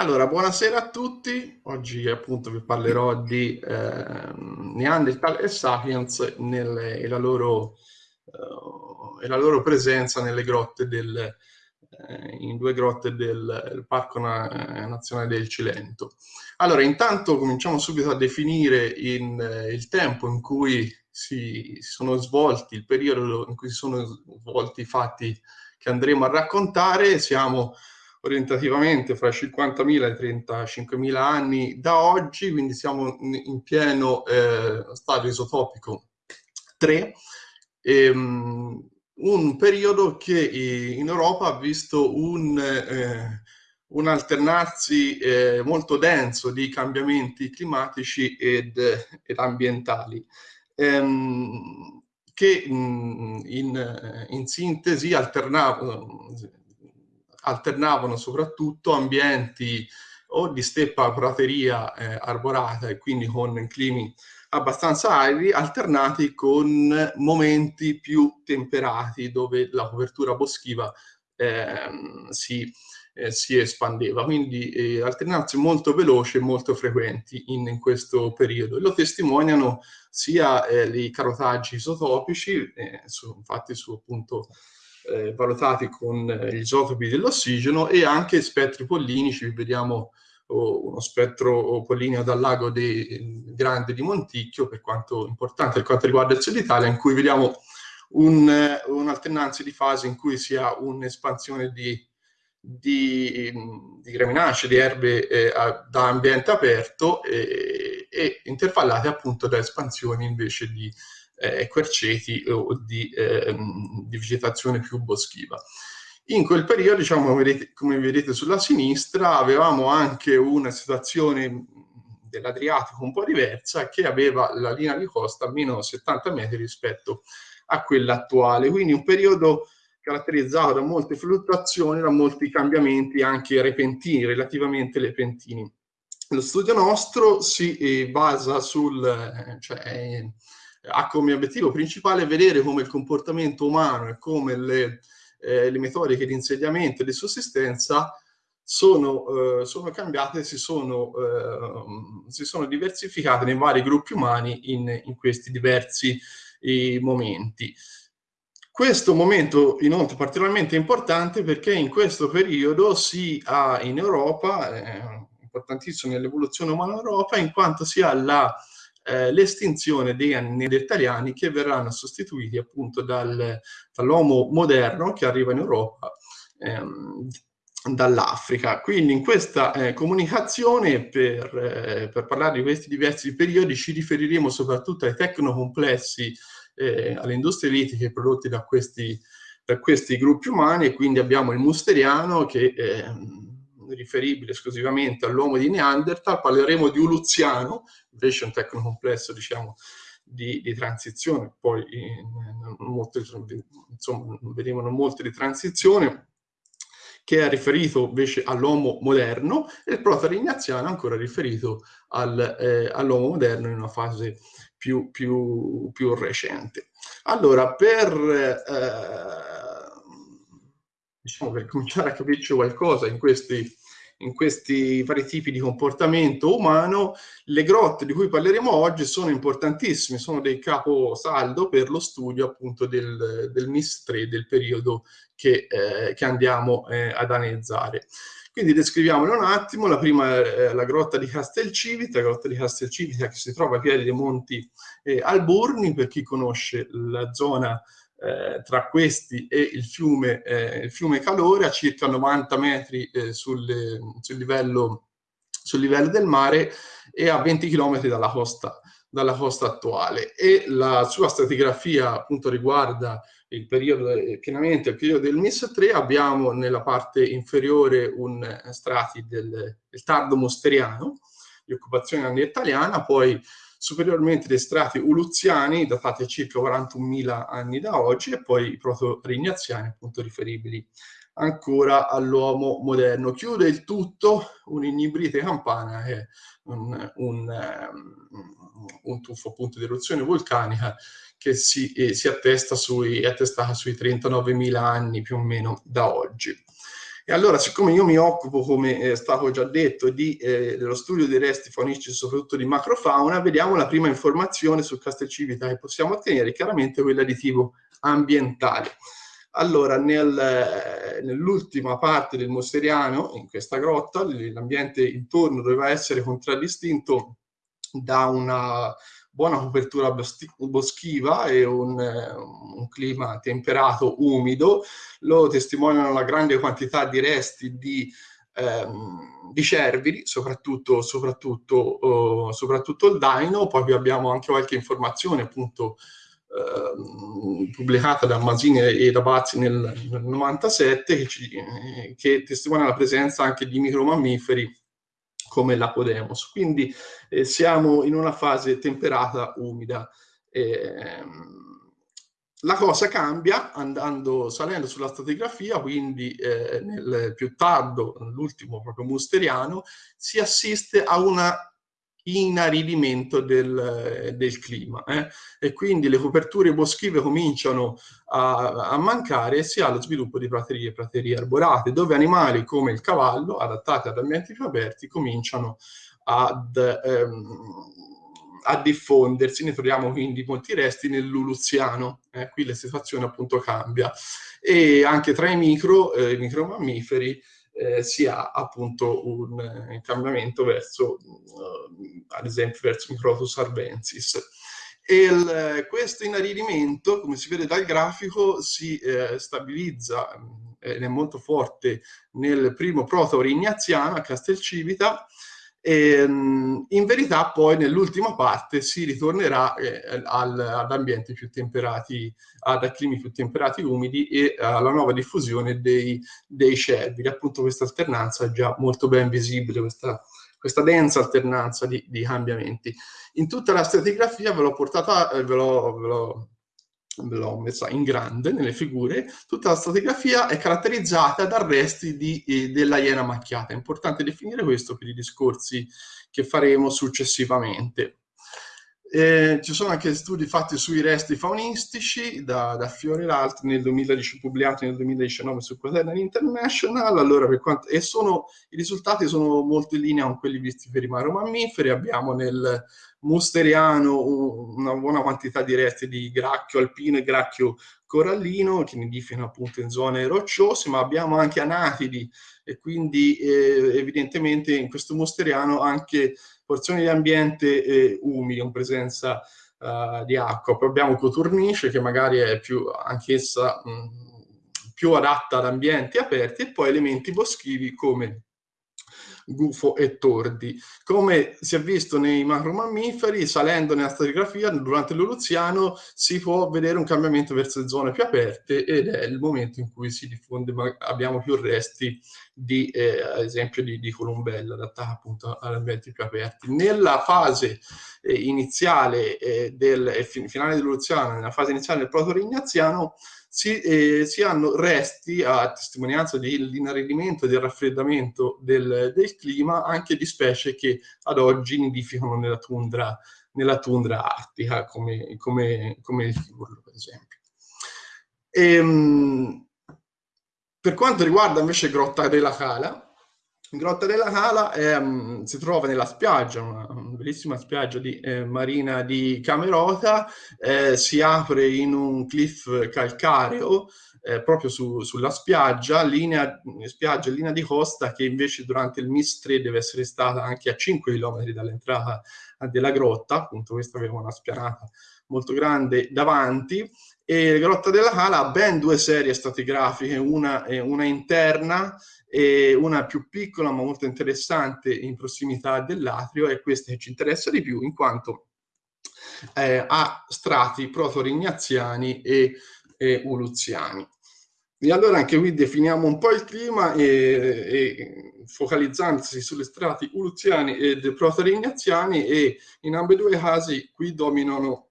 Allora, buonasera a tutti. Oggi appunto vi parlerò di eh, Neanderthal e Sapiens nelle, e, la loro, uh, e, la loro, presenza nelle grotte del, eh, in due grotte del, Parco Na Nazionale del Cilento. Allora, intanto cominciamo subito a definire in, eh, il tempo in cui si sono svolti, il periodo in cui si sono svolti i fatti che andremo a raccontare. Siamo orientativamente fra i 50.000 e i 35.000 anni da oggi, quindi siamo in pieno eh, stadio isotopico 3, ehm, un periodo che in Europa ha visto un, eh, un alternarsi eh, molto denso di cambiamenti climatici ed, ed ambientali. Ehm, che in, in, sintesi alternavano, alternavano soprattutto ambienti o di steppa prateria eh, arborata e quindi con climi abbastanza aridi, alternati con momenti più temperati dove la copertura boschiva eh, si, eh, si, espandeva. Quindi eh, alternanze molto veloci e molto frequenti in, in, questo periodo. Lo testimoniano sia eh, i carotaggi isotopici, eh, su, infatti su appunto eh, valutati con eh, gli isotopi dell'ossigeno e anche spettri pollinici, vediamo oh, uno spettro pollineo dal lago di, grande di Monticchio, per quanto importante per quanto riguarda il sud Italia, in cui vediamo un, eh, un'alternanza di fasi in cui si ha un'espansione di, di, di graminacee, di erbe eh, da ambiente aperto e, e intervallate appunto da espansioni invece di eh, querceti o di, eh, di, vegetazione più boschiva. In quel periodo, diciamo, come vedete, come vedete sulla sinistra, avevamo anche una situazione dell'Adriatico un po' diversa che aveva la linea di costa meno 70 metri rispetto a quella attuale. Quindi un periodo caratterizzato da molte fluttuazioni, da molti cambiamenti anche repentini, relativamente repentini. Lo studio nostro si eh, basa sul, eh, cioè, ha come obiettivo principale vedere come il comportamento umano e come le, eh, le metodiche di insediamento e di sussistenza sono, eh, sono cambiate, si sono, eh, si sono diversificate nei vari gruppi umani in, in questi diversi momenti. Questo momento inoltre è particolarmente importante perché in questo periodo si ha in Europa, eh, importantissimo nell'evoluzione umana in Europa, in quanto si ha la eh, l'estinzione dei neandertaliani che verranno sostituiti appunto dal, dall'uomo moderno che arriva in Europa ehm, dall'Africa. Quindi in questa eh, comunicazione per, eh, per, parlare di questi diversi periodi ci riferiremo soprattutto ai tecnocomplessi, eh, alle industrie litiche prodotte da questi, da questi gruppi umani e quindi abbiamo il musteriano che ehm, riferibile esclusivamente all'uomo di Neanderthal, parleremo di Uluziano, invece un tecnocomplesso diciamo di, di transizione, poi in, in molte, insomma vedevano molte di transizione, che è riferito invece all'uomo moderno e il proto-rignaziano ancora riferito al, eh, all'uomo moderno in una fase più, più, più recente. Allora, per, eh, diciamo, per cominciare a capirci qualcosa in questi in questi vari tipi di comportamento umano, le grotte di cui parleremo oggi sono importantissime, sono dei caposaldo per lo studio appunto del, del MIS-3, del periodo che, eh, che andiamo eh, ad analizzare. Quindi descriviamolo un attimo, la prima è la grotta di Castelcivita, la grotta di Castelcivita che si trova ai piedi dei monti eh, Alburni, per chi conosce la zona eh, tra questi e il fiume, eh, il fiume Calore a circa 90 metri eh, sul, sul, livello, sul, livello, del mare e a 20 km dalla costa, dalla costa attuale. E la sua stratigrafia appunto riguarda il periodo eh, pienamente il periodo del MIS 3 abbiamo nella parte inferiore un eh, strati del, del tardo mosteriano di occupazione neandertaliana poi superiormente dei strati uluziani datati a circa 41.000 anni da oggi e poi i proto-rignaziani appunto riferibili ancora all'uomo moderno. Chiude il tutto un'inibrite campana che è un, un, um, un tuffo appunto di eruzione vulcanica che si, eh, si attesta sui, è attestata sui 39.000 anni più o meno da oggi. E allora, siccome io mi occupo, come è stato già detto, di, eh, dello studio dei resti faunistici, soprattutto di macrofauna, vediamo la prima informazione su Castelcivita che possiamo ottenere, chiaramente quella di tipo ambientale. Allora, nel, eh, nell'ultima parte del Mosteriano, in questa grotta, l'ambiente intorno doveva essere contraddistinto da una buona copertura boschiva e un, un, clima temperato, umido, lo testimoniano la grande quantità di resti di, ehm, di cerviri, soprattutto, soprattutto, uh, soprattutto il daino, poi abbiamo anche qualche informazione appunto Uh, pubblicata da Masini e da Bazzi nel, nel 97 che, ci, eh, che, testimonia la presenza anche di micromammiferi come l'Apodemos. Quindi eh, siamo in una fase temperata, umida. Eh, la cosa cambia andando, salendo sulla stratigrafia, quindi eh, nel più tardo, l'ultimo proprio musteriano, si assiste a una inaridimento del, del clima eh? e quindi le coperture boschive cominciano a, a, mancare e si ha lo sviluppo di praterie e praterie arborate dove animali come il cavallo adattati ad ambienti più aperti cominciano ad, ehm, a diffondersi, ne troviamo quindi molti resti nel Luluziano, eh? qui la situazione appunto cambia e anche tra i micro, eh, i micromammiferi eh, si ha appunto un, eh, cambiamento verso, uh, ad esempio, verso Microtus arbensis. E il, questo inaridimento, come si vede dal grafico, si eh, stabilizza ed è molto forte nel primo proto ignaziano a Castelcivita, e, ehm, in verità poi nell'ultima parte si ritornerà eh, al, ad ambienti più temperati, ad climi più temperati umidi e alla nuova diffusione dei, dei cervi. Appunto questa alternanza è già molto ben visibile, questa, questa densa alternanza di, di, cambiamenti. In tutta la stratigrafia ve l'ho portata, eh, ve l'ho l'ho messa in grande nelle figure, tutta la stratigrafia è caratterizzata da resti di, eh, della iena macchiata. È importante definire questo per i discorsi che faremo successivamente. Eh, ci sono anche studi fatti sui resti faunistici da, da Fiore altri nel 2010, pubblicati nel 2019 su Quaternion International. Allora, quanto, e sono, i risultati sono molto in linea con quelli visti per i mammiferi. Abbiamo nel musteriano una buona quantità di resti di gracchio alpino e gracchio corallino che nidificano appunto in zone rocciose, ma abbiamo anche anatidi e quindi eh, evidentemente in questo musteriano anche porzioni di ambiente eh, umidi, con presenza uh, di acqua. Poi abbiamo coturnice che magari è più anch'essa più adatta ad ambienti aperti e poi elementi boschivi come gufo e tordi. Come si è visto nei macromammiferi, salendo nella stratigrafia durante l'Oluziano si può vedere un cambiamento verso le zone più aperte ed è il momento in cui si diffonde, abbiamo più resti di, eh, ad esempio, di, di columbella adattata appunto ad ambienti più aperti. Nella fase eh, iniziale eh, del finale dell'Oluziano, nella fase iniziale del proto-rignaziano, si, eh, si, hanno resti a testimonianza dell'inaridimento e del raffreddamento del, del, clima anche di specie che ad oggi nidificano nella tundra, nella tundra artica, come, come, come il furlo, per esempio. Ehm, per quanto riguarda invece Grotta della Cala, Grotta della Cala è, um, si trova nella spiaggia, una bellissima spiaggia di, eh, marina di Camerota, eh, si apre in un cliff calcareo eh, proprio su, sulla spiaggia, linea, spiaggia, linea di costa che invece durante il Mistre deve essere stata anche a 5 km dall'entrata della grotta, appunto questa aveva una spianata molto grande davanti e Grotta della Cala ha ben due serie stratigrafiche, una, una interna e una più piccola ma molto interessante in prossimità dell'atrio è questa che ci interessa di più in quanto eh, ha strati proto-rignaziani e, e uluziani. E allora anche qui definiamo un po' il clima e, e focalizzandosi sulle strati uluziani e proto-rignaziani e in ambedue i casi qui dominano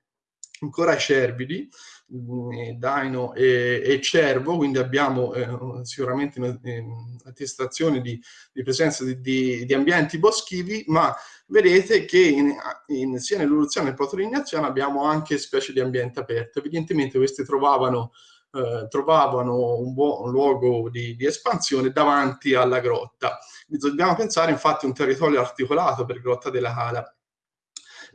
ancora i cervidi, daino e, e, cervo, quindi abbiamo eh, sicuramente un'attestazione di, di, presenza di, di, di, ambienti boschivi, ma vedete che in, in, sia nell'evoluzione che nel protolignazione abbiamo anche specie di ambiente aperto. Evidentemente queste trovavano eh, trovavano un buon luogo di, di, espansione davanti alla grotta. Dobbiamo pensare infatti a un territorio articolato per Grotta della Cala.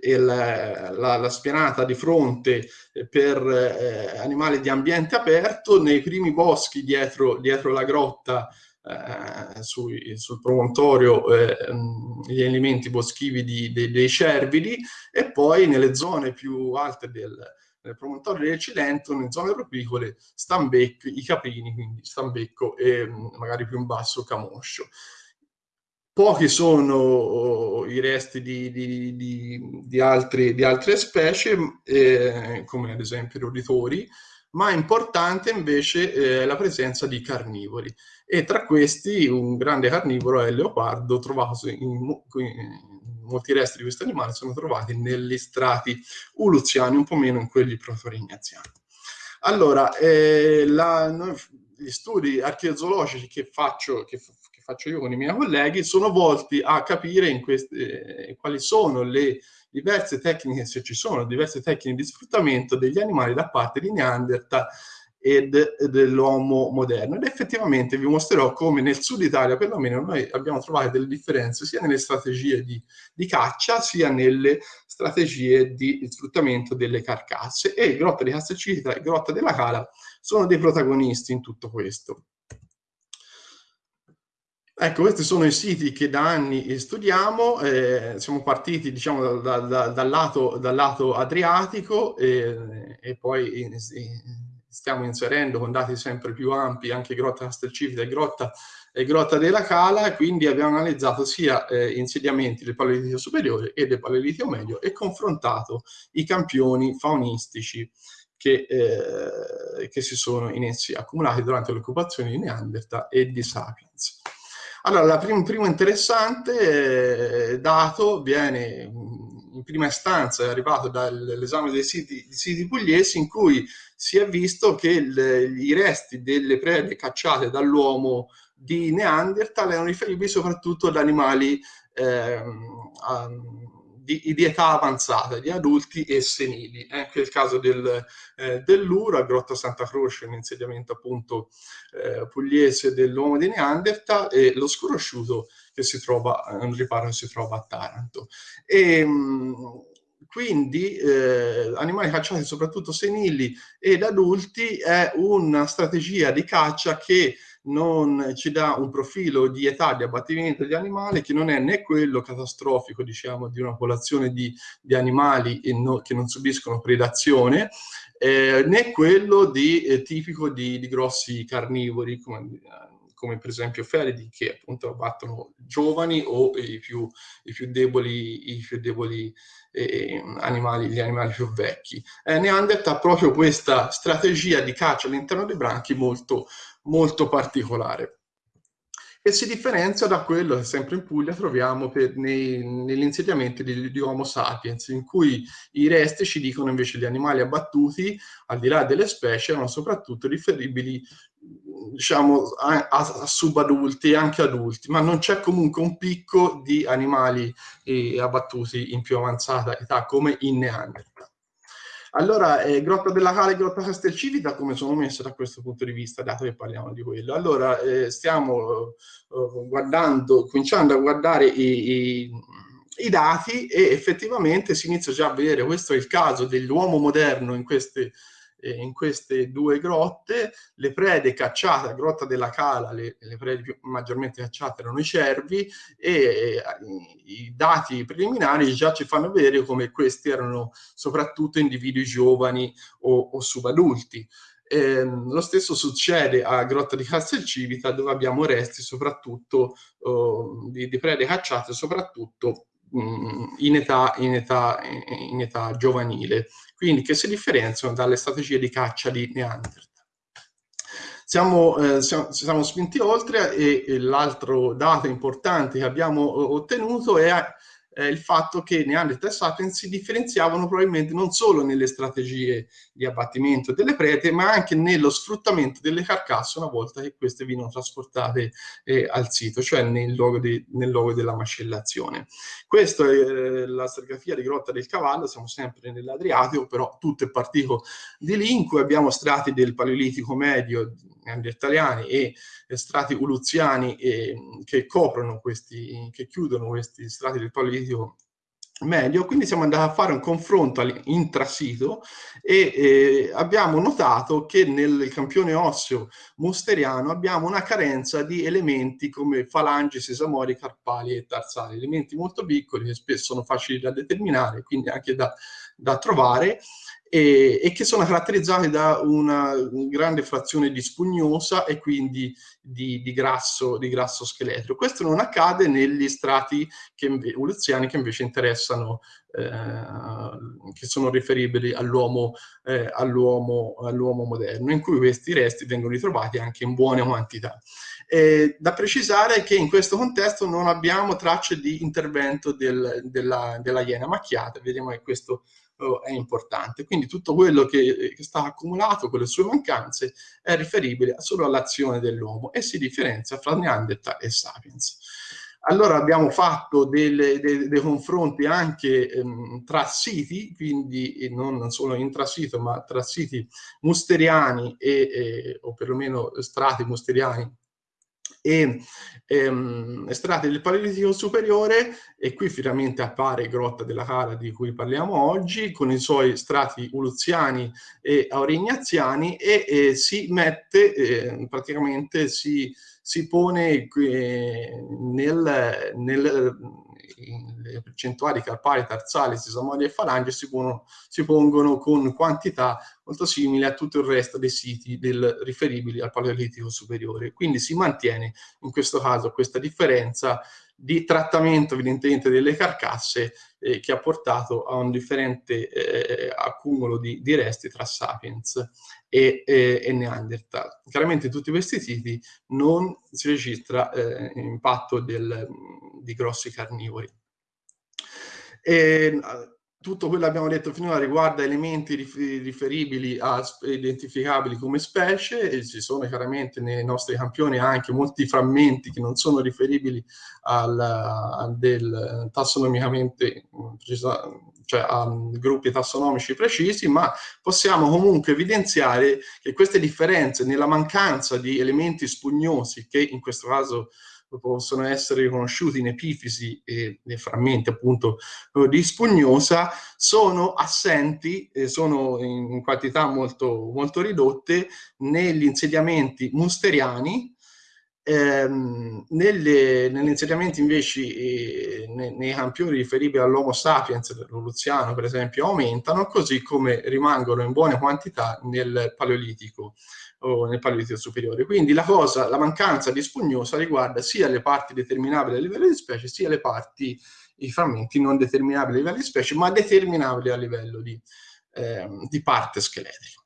Il, la, la, spianata di fronte per eh, animali di ambiente aperto, nei primi boschi dietro, dietro la grotta eh, sui, sul promontorio eh, gli elementi boschivi di, de, dei cervidi e poi nelle zone più alte del, del promontorio del Cilento, nelle zone propicole, Stambecco, i caprini, quindi Stambecco e magari più in basso Camoscio. Pochi sono oh, i resti di, di, di, di, altri, altre specie, eh, come ad esempio i roditori, ma è importante invece eh, la presenza di carnivori. E tra questi un grande carnivoro è il leopardo trovato in, in molti resti di questi animali sono trovati negli strati uluziani un po' meno in quelli protorignaziani allora eh, la, noi, gli studi archeozoologici che faccio, che faccio io con i miei colleghi sono volti a capire queste, eh, quali sono le diverse tecniche, se ci sono diverse tecniche di sfruttamento degli animali da parte di Neanderthal e dell'uomo moderno. Ed effettivamente vi mostrerò come nel sud Italia, perlomeno, noi abbiamo trovato delle differenze sia nelle strategie di, di caccia, sia nelle strategie di sfruttamento delle carcasse. E Grotta di Castelcita e Grotta della Cala sono dei protagonisti in tutto questo. Ecco, questi sono i siti che da anni studiamo, eh, siamo partiti diciamo da, da, dal, lato, dal, lato, adriatico e, e poi stiamo inserendo con dati sempre più ampi anche Grotta Castelcivita e Grotta, e Grotta della Cala, quindi abbiamo analizzato sia eh, insediamenti del Paleolitico superiore e del Paleolitico medio e confrontato i campioni faunistici che, eh, che si sono in essi accumulati durante l'occupazione di Neanderthal e di Sapiens. Allora, il prim primo interessante eh, dato viene in prima istanza, è arrivato dall'esame dei siti, siti, pugliesi in cui si è visto che il, i resti delle prede cacciate dall'uomo di Neanderthal erano riferibili soprattutto ad animali eh, di, di, età avanzata, di adulti e senili. È anche il caso del, eh, dell'Uro, a Grotta Santa Croce, un insediamento appunto eh, pugliese dell'uomo di Neanderthal, e lo sconosciuto che si trova, un riparo che si trova a Taranto. E, mh, quindi eh, animali cacciati soprattutto senili ed adulti è una strategia di caccia che non ci dà un profilo di età di abbattimento degli animali che non è né quello catastrofico, diciamo, di una popolazione di, di animali no, che non subiscono predazione, eh, né quello di, eh, tipico di, di, grossi carnivori, come, come, per esempio feridi, che appunto abbattono giovani o i più, i più deboli, i più deboli eh, animali, gli animali più vecchi. Eh, Neanderthal ha proprio questa strategia di caccia all'interno dei branchi molto, molto particolare e si differenzia da quello che sempre in Puglia troviamo negli insediamenti di, di, Homo sapiens, in cui i resti ci dicono invece gli animali abbattuti, al di là delle specie, erano soprattutto riferibili diciamo, a, a, subadulti e anche adulti, ma non c'è comunque un picco di animali eh, abbattuti in più avanzata età come in Neanderthal. Allora, eh, Grotta della Cala e Grotta Castelcivita come sono messe da questo punto di vista, dato che parliamo di quello? Allora, eh, stiamo eh, guardando, cominciando a guardare i, i, i, dati e effettivamente si inizia già a vedere, questo è il caso dell'uomo moderno in queste in queste due grotte, le prede cacciate a Grotta della Cala, le, le prede più, maggiormente cacciate erano i cervi e eh, i dati preliminari già ci fanno vedere come questi erano soprattutto individui giovani o, o subadulti. Eh, lo stesso succede a Grotta di Castelcivita dove abbiamo resti soprattutto oh, di, di prede cacciate soprattutto in età, in, età, in età giovanile, quindi che si differenziano dalle strategie di caccia di Neanderthal. Siamo, eh, siamo, siamo, spinti oltre e, e l'altro dato importante che abbiamo ottenuto è eh, il fatto che Neanderthal e Sapiens si differenziavano probabilmente non solo nelle strategie di abbattimento delle prete, ma anche nello sfruttamento delle carcasse una volta che queste vengono trasportate eh, al sito, cioè nel luogo, di, nel luogo, della macellazione. Questa è eh, la stratigrafia di Grotta del Cavallo, siamo sempre nell'Adriatico, però tutto è partito di lì, in cui abbiamo strati del Paleolitico medio neandertaliani e strati uluziani eh, che coprono questi, che chiudono questi strati del Paleolitico medio, quindi siamo andati a fare un confronto intrasito e eh, abbiamo notato che nel campione osseo musteriano abbiamo una carenza di elementi come falangi, sesamori, carpali e tarsali, elementi molto piccoli che spesso sono facili da determinare, quindi anche da, da trovare, e, e, che sono caratterizzati da una grande frazione di spugnosa e quindi di, di, grasso, di grasso scheletrico. Questo non accade negli strati che, evoluziani che invece interessano, eh, che sono riferibili all'uomo eh, all all moderno, in cui questi resti vengono ritrovati anche in buone quantità. Eh, da precisare che in questo contesto non abbiamo tracce di intervento del, della, della iena macchiata, vediamo che questo è importante. Quindi tutto quello che, che sta accumulato con le sue mancanze è riferibile solo all'azione dell'uomo e si differenzia fra Neanderthal e Sapiens. Allora abbiamo fatto delle, dei, dei confronti anche ehm, tra siti, quindi non solo intrasito, ma tra siti musteriani e, e, o perlomeno strati musteriani e ehm, estratti del Paleolitico superiore e qui finalmente appare Grotta della Cara di cui parliamo oggi con i suoi strati uluziani e aurignaziani e, e si mette eh, praticamente si, si pone eh, nel, nel le percentuali carpali, tarsali, sesamori e falange si, pongono, si pongono con quantità molto simili a tutto il resto dei siti del, riferibili al Paleolitico superiore. Quindi si mantiene in questo caso questa differenza di trattamento evidentemente delle carcasse eh, che ha portato a un differente eh, accumulo di, di, resti tra Sapiens e, e, e, Neanderthal. Chiaramente in tutti questi siti non si registra eh, impatto del, di grossi carnivori. E, tutto quello che abbiamo detto finora riguarda elementi riferibili a identificabili come specie e ci sono chiaramente nei nostri campioni anche molti frammenti che non sono riferibili al, al del tassonomicamente cioè a gruppi tassonomici precisi, ma possiamo comunque evidenziare che queste differenze nella mancanza di elementi spugnosi che in questo caso possono essere riconosciuti in epifisi e nei frammenti appunto di spugnosa, sono assenti, eh, sono in quantità molto, molto ridotte negli insediamenti musteriani, Ehm, nelle, negli insediamenti invece eh, nei, nei, campioni riferibili all'Homo sapiens dell'Oluziano per esempio aumentano così come rimangono in buone quantità nel Paleolitico o nel Paleolitico superiore. Quindi la cosa, la mancanza di spugnosa riguarda sia le parti determinabili a livello di specie sia le parti, i frammenti non determinabili a livello di specie ma determinabili a livello di, eh, di parte scheletrica.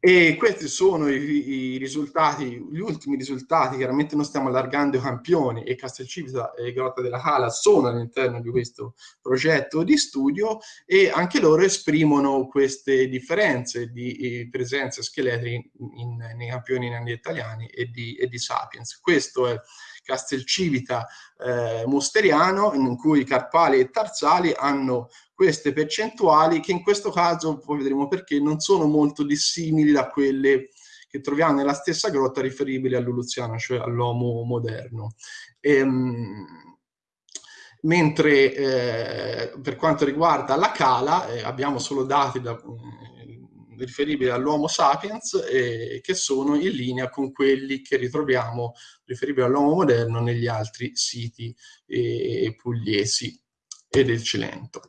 E questi sono i, i, risultati, gli ultimi risultati, chiaramente non stiamo allargando i campioni e Castelcivita e Grotta della Cala sono all'interno di questo progetto di studio e anche loro esprimono queste differenze di presenze scheletriche in, nei campioni neandertaliani e di, e di Sapiens. Questo è Castelcivita eh, Mosteriano, in cui carpali e tarsali hanno queste percentuali che in questo caso, poi vedremo perché, non sono molto dissimili da quelle che troviamo nella stessa grotta riferibili all'Uluziano, cioè all'uomo moderno. Ehm, mentre eh, per quanto riguarda la cala eh, abbiamo solo dati da, eh, riferibili all'Homo sapiens eh, che sono in linea con quelli che ritroviamo riferibili all'uomo moderno negli altri siti eh, pugliesi e del Cilento.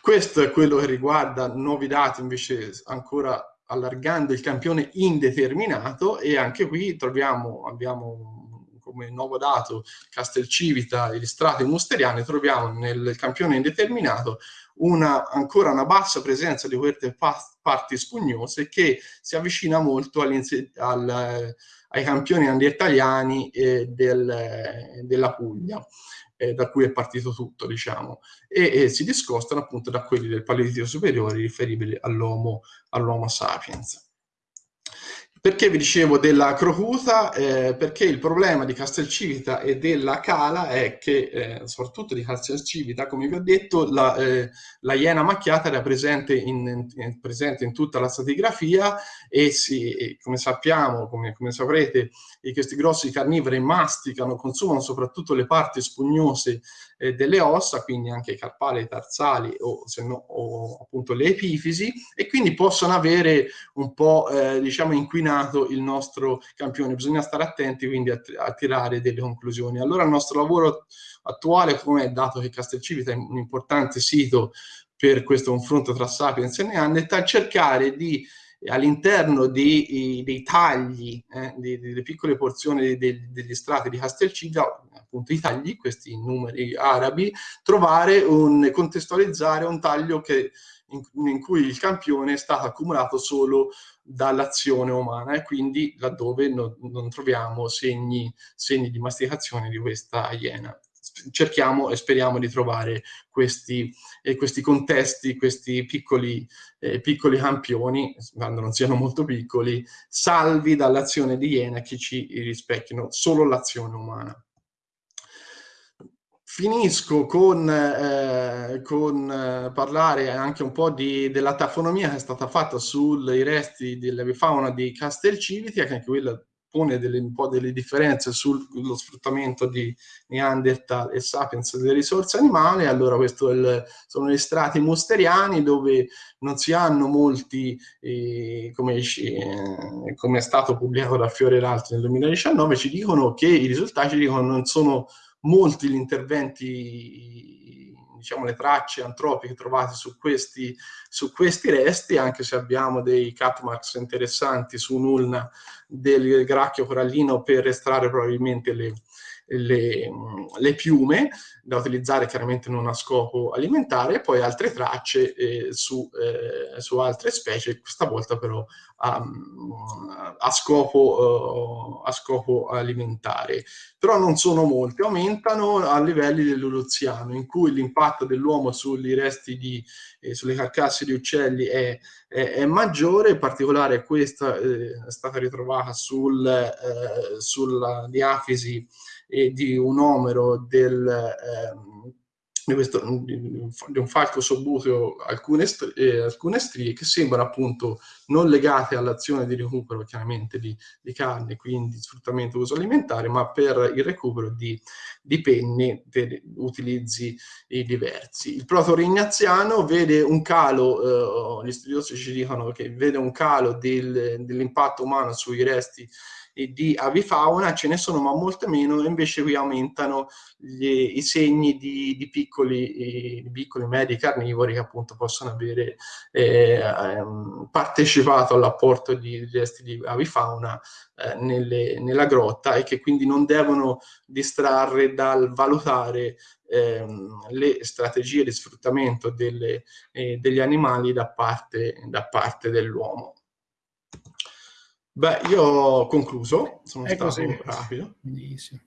Questo è quello che riguarda nuovi dati invece ancora allargando il campione indeterminato e anche qui troviamo, abbiamo come nuovo dato Castelcivita e gli strati musteriani, troviamo nel campione indeterminato una, ancora una bassa presenza di queste parti spugnose che si avvicina molto al, ai campioni andettaliani eh, del, della Puglia eh, da cui è partito tutto, diciamo, e, e, si discostano appunto da quelli del Paleolitico superiore riferibili all'Homo all sapiens. Perché vi dicevo della crocuta? Eh, perché il problema di Castelcivita e della Cala è che, eh, soprattutto di Castelcivita, come vi ho detto, la, eh, la iena macchiata era presente in, in, presente in, tutta la stratigrafia e, si, e come sappiamo, come, come saprete, questi grossi carnivori masticano, consumano soprattutto le parti spugnose eh, delle ossa, quindi anche i carpali, i tarsali o, se no, o appunto le epifisi, e quindi possono avere un po' eh, diciamo inquinato il nostro campione. Bisogna stare attenti quindi a, a tirare delle conclusioni. Allora il nostro lavoro attuale, come è dato che Castelcivita è un importante sito per questo confronto tra Sapiens e Neanderthal, cercare di all'interno dei, tagli, eh, delle piccole porzioni dei, degli strati di Castelcivita, appunto i tagli, questi numeri arabi, trovare un, contestualizzare un taglio che, in, in cui il campione è stato accumulato solo dall'azione umana e quindi laddove no, non troviamo segni, segni di masticazione di questa iena cerchiamo e speriamo di trovare questi, eh, questi contesti, questi piccoli, eh, piccoli campioni, quando non siano molto piccoli, salvi dall'azione di Iena che ci rispecchiano solo l'azione umana. Finisco con, eh, con eh, parlare anche un po' di, della tafonomia che è stata fatta sui resti dell'avifauna di Castelciviti, che anche quella pone delle, un po' delle differenze sullo sfruttamento di Neanderthal e Sapiens delle risorse animali, allora questi sono gli strati musteriani dove non si hanno molti, eh, come, eh, come, è stato pubblicato da Fiore L'Alto nel 2019, ci dicono che i risultati dicono non sono molti gli interventi diciamo, le tracce antropiche trovate su questi, su questi resti, anche se abbiamo dei catmarks interessanti su un'ulna del gracchio corallino per estrarre probabilmente le, le, le, piume da utilizzare chiaramente non a scopo alimentare e poi altre tracce eh, su, eh, su, altre specie, questa volta però a, a, scopo, uh, a, scopo, alimentare. Però non sono molti, aumentano a livelli dell'Uluziano in cui l'impatto dell'uomo sui resti di, eh, sulle carcasse di uccelli è, è, è maggiore, in particolare questa eh, è stata ritrovata sul, eh, sulla diafisi e di un omero del, eh, di, questo, di, un falco sobbuteo alcune, eh, alcune strie che sembrano appunto non legate all'azione di recupero chiaramente di, di carne, quindi sfruttamento uso alimentare, ma per il recupero di, di penni per utilizzi diversi. Il proto-rignaziano vede un calo, eh, gli studiosi ci dicono che vede un calo del, dell'impatto umano sui resti di avifauna, ce ne sono ma molte meno, e invece qui aumentano gli, i segni di, di piccoli, di piccoli medi carnivori che appunto possono avere eh, ehm, partecipato all'apporto di resti di avifauna eh, nelle, nella grotta e che quindi non devono distrarre dal valutare ehm, le strategie di sfruttamento delle, eh, degli animali da parte, da parte dell'uomo. Beh, io ho concluso, sono È stato così. rapido. Benissimo.